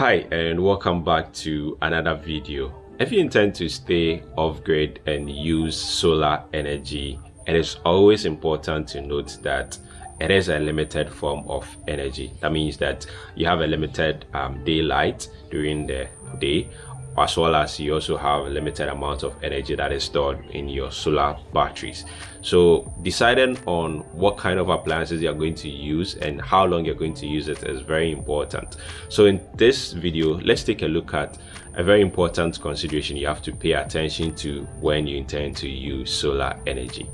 Hi and welcome back to another video. If you intend to stay off grid and use solar energy, it is always important to note that it is a limited form of energy. That means that you have a limited um, daylight during the day as well as you also have a limited amount of energy that is stored in your solar batteries. So deciding on what kind of appliances you're going to use and how long you're going to use it is very important. So in this video let's take a look at a very important consideration you have to pay attention to when you intend to use solar energy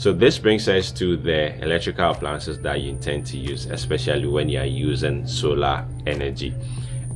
So this brings us to the electrical appliances that you intend to use, especially when you are using solar energy.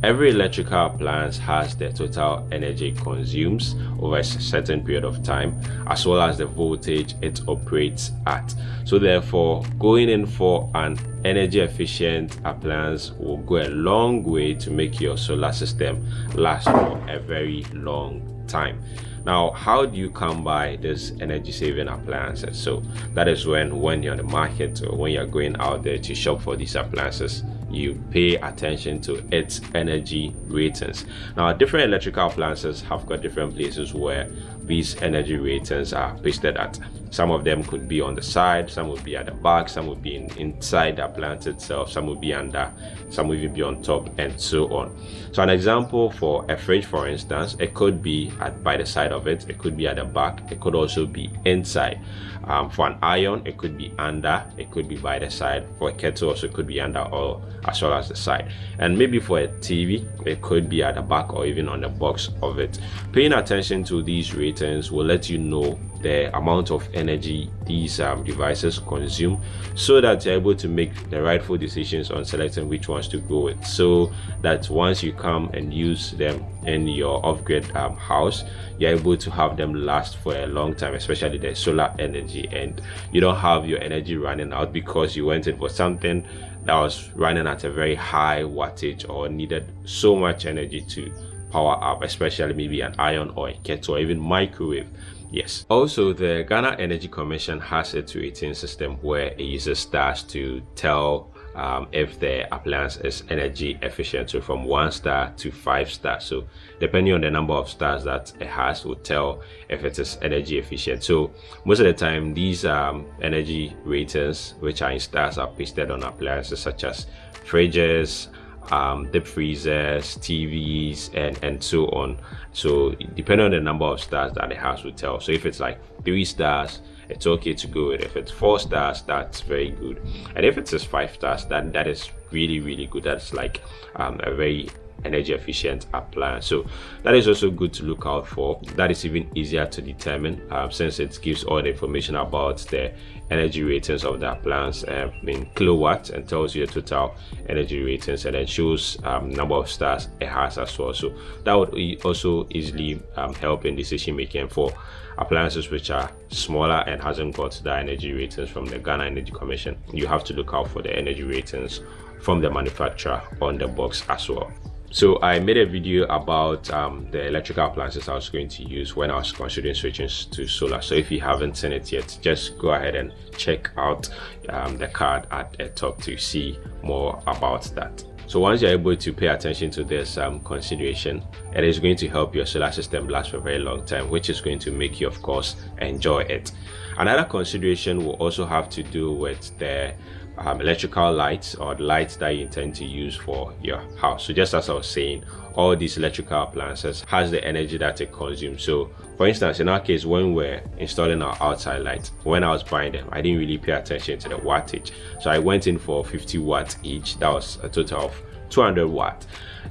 Every electrical appliance has the total energy it consumes over a certain period of time, as well as the voltage it operates at. So therefore, going in for an energy efficient appliance will go a long way to make your solar system last for a very long time. Now how do you come by this energy saving appliances? So that is when when you're on the market or when you're going out there to shop for these appliances you pay attention to its energy ratings. Now different electrical appliances have got different places where these energy ratings are pasted at. Some of them could be on the side some would be at the back some would be in, inside the appliance itself some would be under some would even be on top and so on. So an example for a fridge for instance it could be at by the side of it it could be at the back it could also be inside. Um, for an iron it could be under it could be by the side. For a kettle also it could be under or as well as the side. And maybe for a tv it could be at the back or even on the box of it. Paying attention to these ratings will let you know the amount of energy these um, devices consume so that you're able to make the rightful decisions on selecting which ones to go with. So that once you come and use them in your off-grid um, house you're able to have them last for a long time especially the solar energy. And you don't have your energy running out because you went in for something that was running at a very high wattage or needed so much energy to power up especially maybe an iron or a kettle or even microwave Yes. Also, the Ghana Energy Commission has a rating system where it uses stars to tell um, if the appliance is energy efficient. So from one star to five stars. So depending on the number of stars that it has will tell if it is energy efficient. So most of the time, these um, energy ratings, which are in stars, are pasted on appliances such as fridges, um, deep freezers, TVs, and and so on. So depending on the number of stars that the house will tell. So if it's like three stars, it's okay to go with. If it's four stars, that's very good. And if it's just five stars, then that is really really good. That's like um, a very energy efficient appliance. So that is also good to look out for. That is even easier to determine um, since it gives all the information about the energy ratings of the appliance um, in kilowatts and tells you the total energy ratings and then shows um, number of stars it has as well. So that would also easily um, help in decision making for appliances which are smaller and hasn't got the energy ratings from the Ghana Energy Commission. You have to look out for the energy ratings from the manufacturer on the box as well so I made a video about um, the electrical appliances I was going to use when I was considering switching to solar. So if you haven't seen it yet, just go ahead and check out um, the card at the top to see more about that. So once you're able to pay attention to this um, consideration, it is going to help your solar system last for a very long time, which is going to make you, of course, enjoy it. Another consideration will also have to do with the um, electrical lights or the lights that you intend to use for your house. So just as i was saying all these electrical appliances has the energy that it consumes. So for instance in our case when we're installing our outside lights when i was buying them i didn't really pay attention to the wattage. So i went in for 50 watts each. That was a total of 200 watt.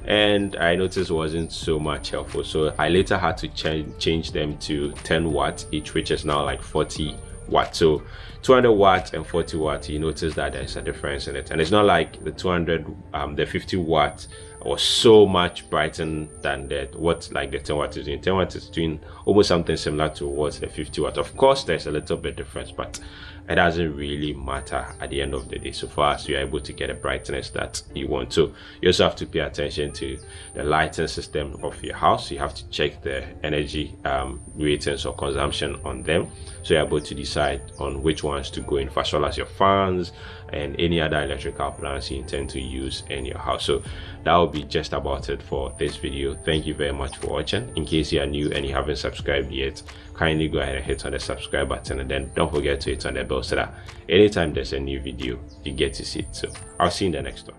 And i noticed wasn't so much helpful. So i later had to change change them to 10 watts each which is now like 40 watt. So 200 watts and 40 watts you notice that there's a difference in it. And it's not like the 200 um, the 50 watt was so much brighter than that what like the 10 watt is doing. 10 watt is doing almost something similar to what the 50 watt. Of course there's a little bit difference but it doesn't really matter at the end of the day. So far as you're able to get a brightness that you want. To you also have to pay attention to the lighting system of your house. You have to check the energy um, ratings or consumption on them. So you're able to decide on which ones to go in. As well as your fans and any other electrical plans you intend to use in your house. So that will be just about it for this video. Thank you very much for watching. In case you are new and you haven't subscribed yet kindly go ahead and hit on the subscribe button and then don't forget to hit on the bell so that anytime there's a new video you get to see it. So i'll see you in the next one